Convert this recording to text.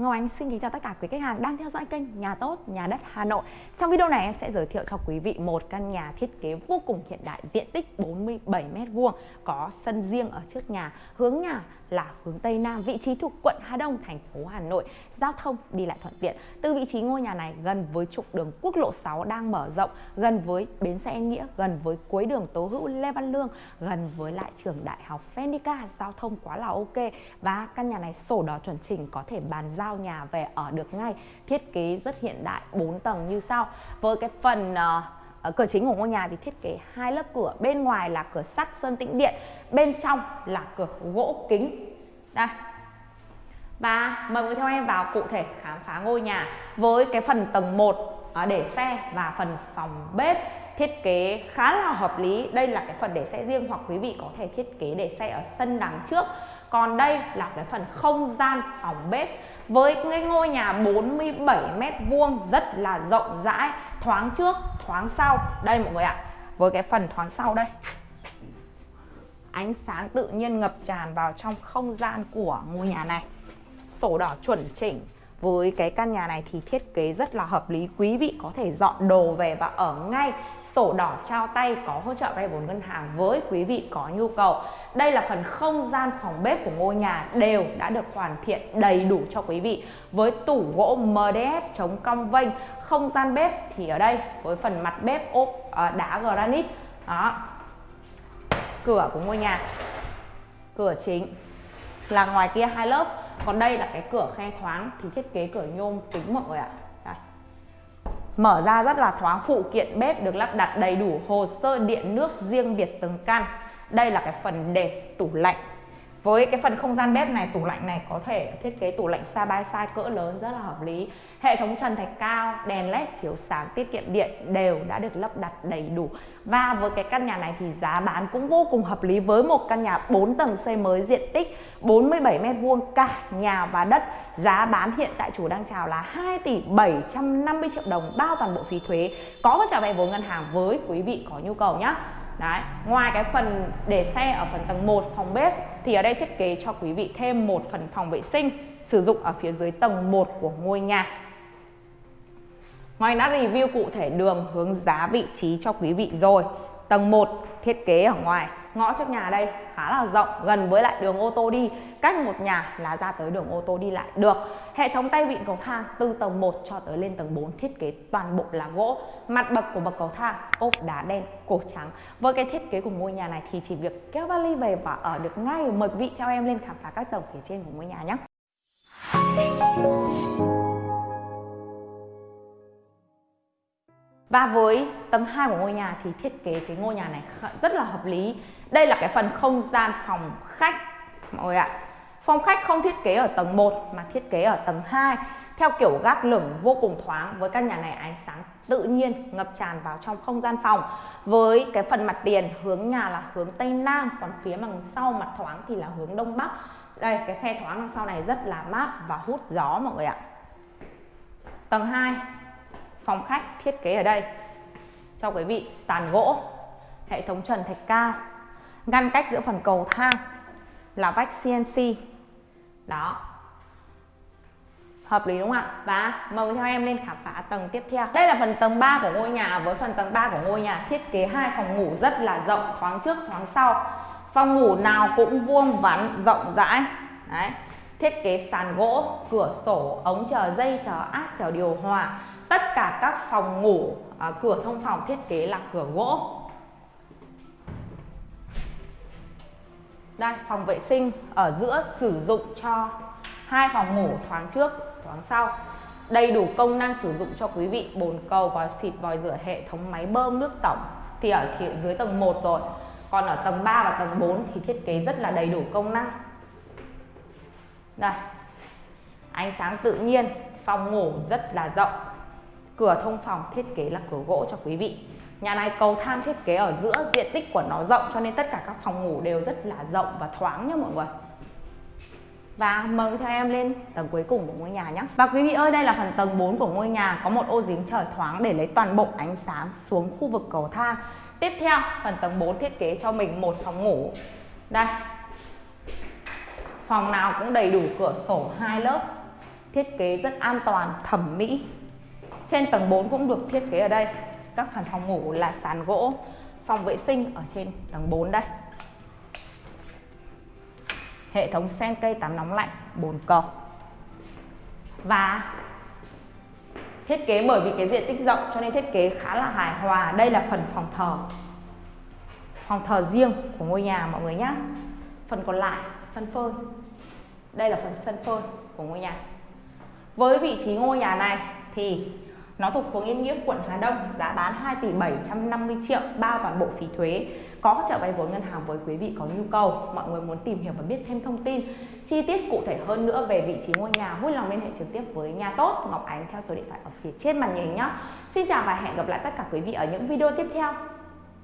Ngọc Ánh xin kính chào tất cả quý khách hàng đang theo dõi kênh Nhà Tốt, Nhà Đất Hà Nội. Trong video này em sẽ giới thiệu cho quý vị một căn nhà thiết kế vô cùng hiện đại, diện tích 47m2, có sân riêng ở trước nhà, hướng nhà là hướng Tây Nam, vị trí thuộc quận Hà Đông, thành phố Hà Nội. Giao thông đi lại thuận tiện. Từ vị trí ngôi nhà này gần với trục đường quốc lộ 6 đang mở rộng, gần với bến xe Yên Nghĩa, gần với cuối đường Tố Hữu Lê Văn Lương, gần với lại trường đại học Phenica, giao thông quá là ok. Và căn nhà này sổ đỏ chuẩn chỉnh có thể bàn giao nhà về ở được ngay. Thiết kế rất hiện đại, 4 tầng như sau. Với cái phần uh, cửa chính của ngôi nhà thì thiết kế hai lớp cửa. Bên ngoài là cửa sắt sơn tĩnh điện, bên trong là cửa gỗ kính. Đây. Và mời mọi người theo em vào cụ thể khám phá ngôi nhà với cái phần tầng 1 à, để xe và phần phòng bếp thiết kế khá là hợp lý. Đây là cái phần để xe riêng hoặc quý vị có thể thiết kế để xe ở sân đằng trước. Còn đây là cái phần không gian phòng bếp với cái ngôi nhà 47 mét vuông, rất là rộng rãi, thoáng trước thoáng sau. Đây mọi người ạ, với cái phần thoáng sau đây. Ánh sáng tự nhiên ngập tràn vào trong không gian của ngôi nhà này. Sổ đỏ chuẩn chỉnh với cái căn nhà này thì thiết kế rất là hợp lý. Quý vị có thể dọn đồ về và ở ngay sổ đỏ trao tay, có hỗ trợ vay vốn ngân hàng với quý vị có nhu cầu. Đây là phần không gian phòng bếp của ngôi nhà đều đã được hoàn thiện đầy đủ cho quý vị. Với tủ gỗ MDF chống cong vênh, không gian bếp thì ở đây với phần mặt bếp ốp à, đá granite. Đó. Cửa của ngôi nhà. Cửa chính. Là ngoài kia hai lớp còn đây là cái cửa khe thoáng thì thiết kế cửa nhôm kính mọi người ạ. Đây. mở ra rất là thoáng, phụ kiện bếp được lắp đặt đầy đủ, hồ sơ điện nước riêng biệt từng căn. Đây là cái phần để tủ lạnh với cái phần không gian bếp này, tủ lạnh này có thể thiết kế tủ lạnh side by side cỡ lớn rất là hợp lý. Hệ thống trần thạch cao, đèn led chiếu sáng, tiết kiệm điện đều đã được lắp đặt đầy đủ. Và với cái căn nhà này thì giá bán cũng vô cùng hợp lý với một căn nhà 4 tầng xây mới diện tích 47 mét vuông cả nhà và đất. Giá bán hiện tại chủ đang chào là 2 tỷ 750 triệu đồng, bao toàn bộ phí thuế. Có hỗ trợ vay vốn ngân hàng với quý vị có nhu cầu nhé. Đấy, ngoài cái phần để xe ở phần tầng 1 phòng bếp thì ở đây thiết kế cho quý vị thêm một phần phòng vệ sinh sử dụng ở phía dưới tầng 1 của ngôi nhà. Ngoài đã review cụ thể đường hướng giá vị trí cho quý vị rồi. Tầng 1 thiết kế ở ngoài ngõ trước nhà đây, khá là rộng, gần với lại đường ô tô đi. Cách một nhà là ra tới đường ô tô đi lại được. Hệ thống tay vịn cầu thang từ tầng 1 cho tới lên tầng 4 thiết kế toàn bộ là gỗ. Mặt bậc của bậc cầu thang, ốp đá đen, cổ trắng. Với cái thiết kế của ngôi nhà này thì chỉ việc kéo vali về và ở được ngay mời quý vị theo em lên khám phá các tầng phía trên của ngôi nhà nhé. Và với tầng 2 của ngôi nhà thì thiết kế cái ngôi nhà này rất là hợp lý. Đây là cái phần không gian phòng khách, mọi người ạ. Phòng khách không thiết kế ở tầng 1 mà thiết kế ở tầng 2 theo kiểu gác lửng vô cùng thoáng với căn nhà này ánh sáng tự nhiên ngập tràn vào trong không gian phòng. Với cái phần mặt tiền hướng nhà là hướng tây nam, còn phía đằng sau mặt thoáng thì là hướng đông bắc. Đây, cái khe thoáng đằng sau này rất là mát và hút gió, mọi người ạ. Tầng 2 phòng khách thiết kế ở đây. Cho quý vị sàn gỗ, hệ thống trần thạch cao, ngăn cách giữa phần cầu thang là vách CNC đó. Hợp lý đúng không ạ? Và mời theo em lên khám phá tầng tiếp theo. Đây là phần tầng 3 của ngôi nhà. Với phần tầng 3 của ngôi nhà, thiết kế hai phòng ngủ rất là rộng, thoáng trước, thoáng sau. Phòng ngủ nào cũng vuông vắn, rộng rãi. Đấy thiết kế sàn gỗ cửa sổ ống chờ dây chờ áp chờ điều hòa. Tất cả các phòng ngủ à, cửa thông phòng thiết kế là cửa gỗ. Đây phòng vệ sinh ở giữa sử dụng cho hai phòng ngủ thoáng trước thoáng sau. Đầy đủ công năng sử dụng cho quý vị bồn cầu vòi xịt vòi rửa hệ thống máy bơm nước tổng. Thì ở dưới tầng 1 rồi. Còn ở tầng 3 và tầng 4 thì thiết kế rất là đầy đủ công năng đây ánh sáng tự nhiên, phòng ngủ rất là rộng. Cửa thông phòng thiết kế là cửa gỗ cho quý vị. Nhà này cầu thang thiết kế ở giữa, diện tích của nó rộng cho nên tất cả các phòng ngủ đều rất là rộng và thoáng nhá mọi người. Và mời theo em lên tầng cuối cùng của ngôi nhà nhé Và quý vị ơi, đây là phần tầng 4 của ngôi nhà. Có một ô giếng trời thoáng để lấy toàn bộ ánh sáng xuống khu vực cầu thang. Tiếp theo, phần tầng 4 thiết kế cho mình một phòng ngủ. Đây Phòng nào cũng đầy đủ cửa sổ hai lớp thiết kế rất an toàn, thẩm mỹ. Trên tầng 4 cũng được thiết kế ở đây. Các phần phòng ngủ là sàn gỗ, phòng vệ sinh ở trên tầng 4 đây. Hệ thống sen cây tắm nóng lạnh, bồn cầu. Và thiết kế bởi vì cái diện tích rộng cho nên thiết kế khá là hài hòa. Đây là phần phòng thờ. Phòng thờ riêng của ngôi nhà mọi người nhé. Phần còn lại sân phơi. Đây là phần sân phơi của ngôi nhà. Với vị trí ngôi nhà này thì nó thuộc phường Yên Nghĩa, quận Hà Đông, giá bán 2 tỷ 750 triệu, bao toàn bộ phí thuế. Có hỗ trợ vay vốn ngân hàng với quý vị có nhu cầu. Mọi người muốn tìm hiểu và biết thêm thông tin chi tiết cụ thể hơn nữa về vị trí ngôi nhà, vui lòng liên hệ trực tiếp với nhà tốt Ngọc Ánh theo số điện thoại ở phía trên màn hình nhé. Xin chào và hẹn gặp lại tất cả quý vị ở những video tiếp theo.